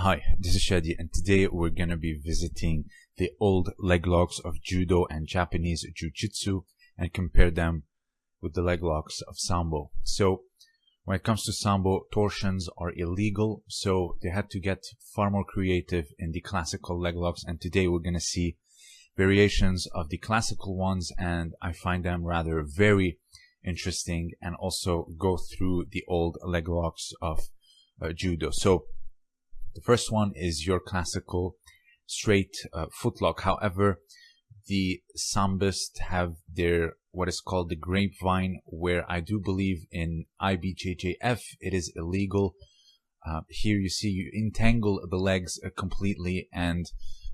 Hi, this is Shadi, and today we're to be visiting the old leg locks of judo and Japanese jiu-jitsu and compare them with the leg locks of sambo. So, when it comes to sambo, torsions are illegal, so they had to get far more creative in the classical leg locks, and today we're to see variations of the classical ones, and I find them rather very interesting, and also go through the old leg locks of uh, judo. So, the first one is your classical straight uh, footlock. However, the sambists have their what is called the grapevine, where I do believe in IBJJF it is illegal. Uh, here you see you entangle the legs uh, completely, and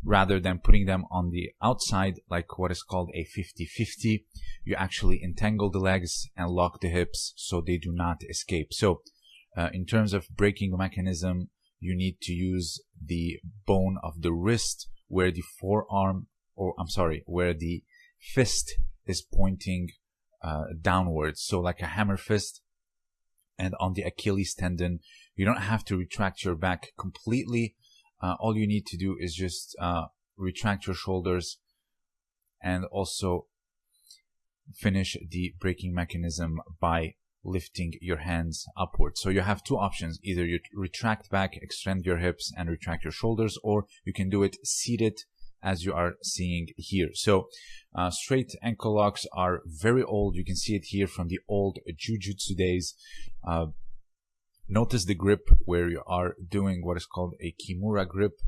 rather than putting them on the outside like what is called a 50-50, you actually entangle the legs and lock the hips so they do not escape. So, uh, in terms of breaking mechanism, you need to use the bone of the wrist where the forearm or I'm sorry where the fist is pointing uh, downwards. So like a hammer fist and on the Achilles tendon you don't have to retract your back completely. Uh, all you need to do is just uh, retract your shoulders and also finish the breaking mechanism by lifting your hands upwards. So you have two options. Either you retract back, extend your hips and retract your shoulders, or you can do it seated as you are seeing here. So uh, straight ankle locks are very old. You can see it here from the old jujutsu days. Uh, notice the grip where you are doing what is called a kimura grip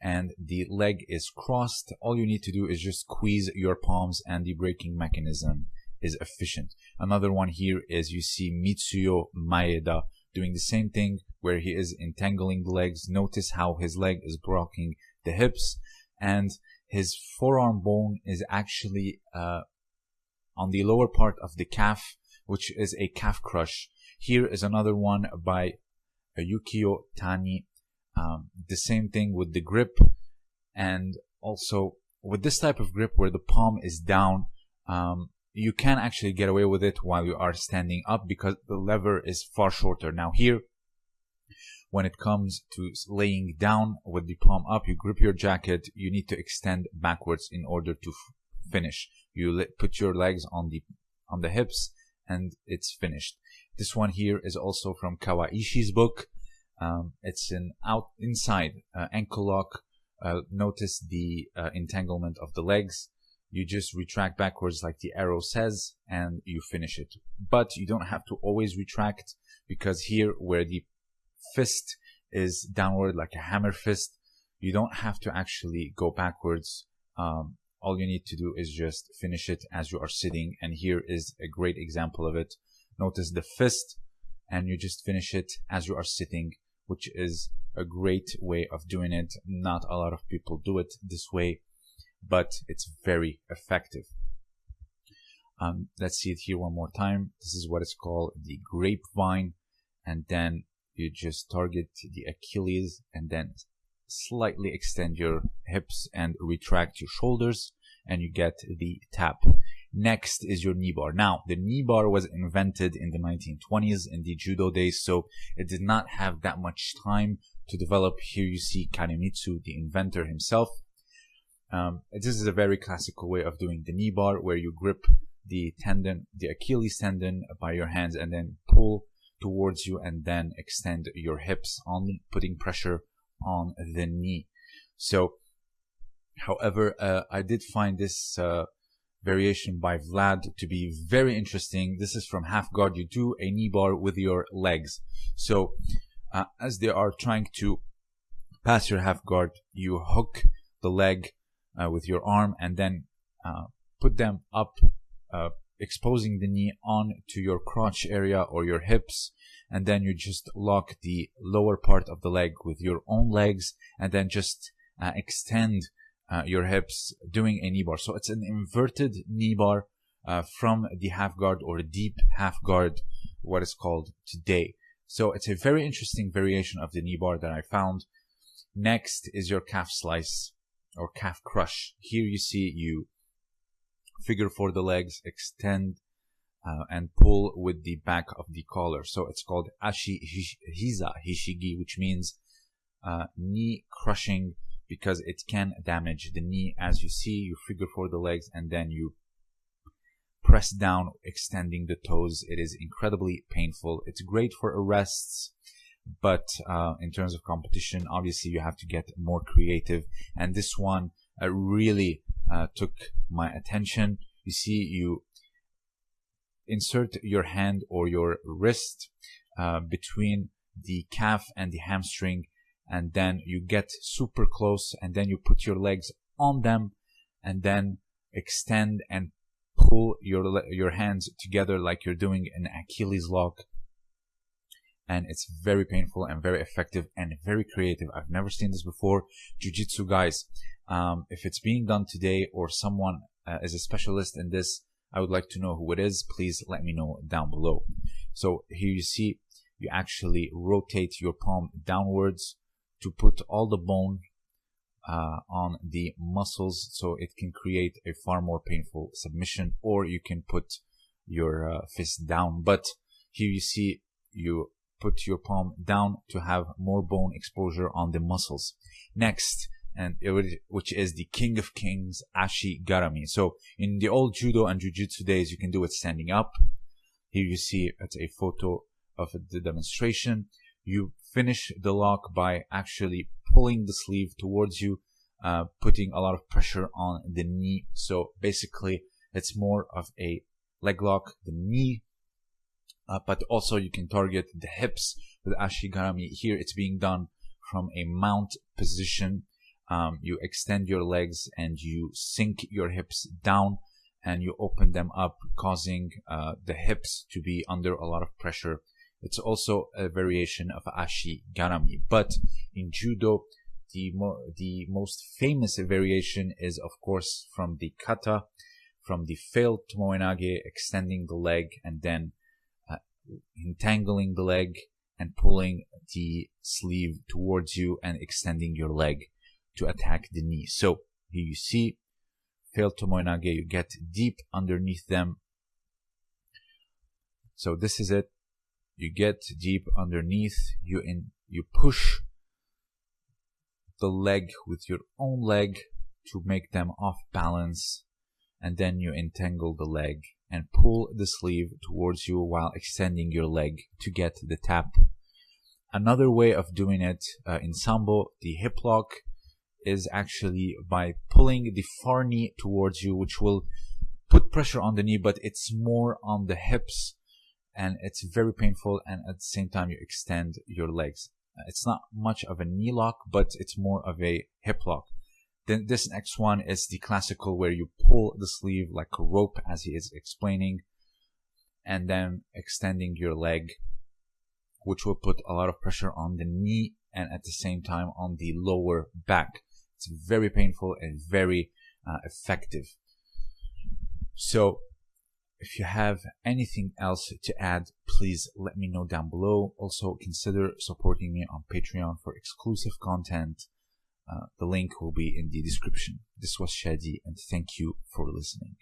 and the leg is crossed. All you need to do is just squeeze your palms and the breaking mechanism is efficient. Another one here is you see Mitsuyo Maeda doing the same thing where he is entangling the legs. Notice how his leg is blocking the hips and his forearm bone is actually uh, on the lower part of the calf, which is a calf crush. Here is another one by Yukio Tani. Um, the same thing with the grip and also with this type of grip where the palm is down, um, you can actually get away with it while you are standing up because the lever is far shorter. Now here, when it comes to laying down with the palm up, you grip your jacket, you need to extend backwards in order to finish. You put your legs on the on the hips and it's finished. This one here is also from Kawaishi's book. Um, it's an out inside uh, ankle lock. Uh, notice the uh, entanglement of the legs you just retract backwards like the arrow says and you finish it. But you don't have to always retract because here where the fist is downward like a hammer fist, you don't have to actually go backwards. Um, all you need to do is just finish it as you are sitting. And here is a great example of it. Notice the fist and you just finish it as you are sitting, which is a great way of doing it. Not a lot of people do it this way but it's very effective. Um, let's see it here one more time. This is what it's called the grapevine. And then you just target the Achilles and then slightly extend your hips and retract your shoulders and you get the tap. Next is your knee bar. Now, the knee bar was invented in the 1920s in the judo days, so it did not have that much time to develop. Here you see Kanemitsu, the inventor himself, um, this is a very classical way of doing the knee bar where you grip the tendon, the Achilles tendon by your hands and then pull towards you and then extend your hips on putting pressure on the knee. So, however, uh, I did find this uh, variation by Vlad to be very interesting. This is from half guard. You do a knee bar with your legs. So, uh, as they are trying to pass your half guard, you hook the leg uh, with your arm and then uh, put them up, uh, exposing the knee on to your crotch area or your hips. And then you just lock the lower part of the leg with your own legs and then just uh, extend uh, your hips doing a knee bar. So it's an inverted knee bar uh, from the half guard or deep half guard, what is called today. So it's a very interesting variation of the knee bar that I found. Next is your calf slice or calf crush. Here you see you figure for the legs, extend uh, and pull with the back of the collar. So it's called ashi hiza hishigi, which means uh, knee crushing because it can damage the knee. As you see, you figure for the legs and then you press down, extending the toes. It is incredibly painful. It's great for arrests, but uh, in terms of competition, obviously you have to get more creative. And this one uh, really uh, took my attention. You see, you insert your hand or your wrist uh, between the calf and the hamstring and then you get super close and then you put your legs on them and then extend and pull your your hands together like you're doing an Achilles lock and it's very painful and very effective and very creative. I've never seen this before. Jiu-Jitsu guys, um, if it's being done today or someone uh, is a specialist in this, I would like to know who it is. Please let me know down below. So here you see, you actually rotate your palm downwards to put all the bone uh, on the muscles so it can create a far more painful submission or you can put your uh, fist down but here you see you put your palm down to have more bone exposure on the muscles. Next and which is the king of kings ashi garami so in the old judo and jiu-jitsu days you can do it standing up. Here you see it's a photo of the demonstration. You finish the lock by actually pulling the sleeve towards you, uh, putting a lot of pressure on the knee. So basically, it's more of a leg lock, the knee, uh, but also you can target the hips with Ashigarami. Here it's being done from a mount position. Um, you extend your legs and you sink your hips down and you open them up, causing uh, the hips to be under a lot of pressure it's also a variation of ashi garami. But in judo, the, mo the most famous variation is, of course, from the kata, from the failed tomoenage, extending the leg and then entangling the leg and pulling the sleeve towards you and extending your leg to attack the knee. So here you see failed tomoenage, you get deep underneath them. So this is it you get deep underneath you in you push the leg with your own leg to make them off balance and then you entangle the leg and pull the sleeve towards you while extending your leg to get the tap another way of doing it uh, in sambo the hip lock is actually by pulling the far knee towards you which will put pressure on the knee but it's more on the hips and it's very painful and at the same time you extend your legs. It's not much of a knee lock, but it's more of a hip lock. Then this next one is the classical where you pull the sleeve like a rope as he is explaining and then extending your leg, which will put a lot of pressure on the knee and at the same time on the lower back. It's very painful and very uh, effective. So if you have anything else to add, please let me know down below. Also, consider supporting me on Patreon for exclusive content. Uh, the link will be in the description. This was Shadi, and thank you for listening.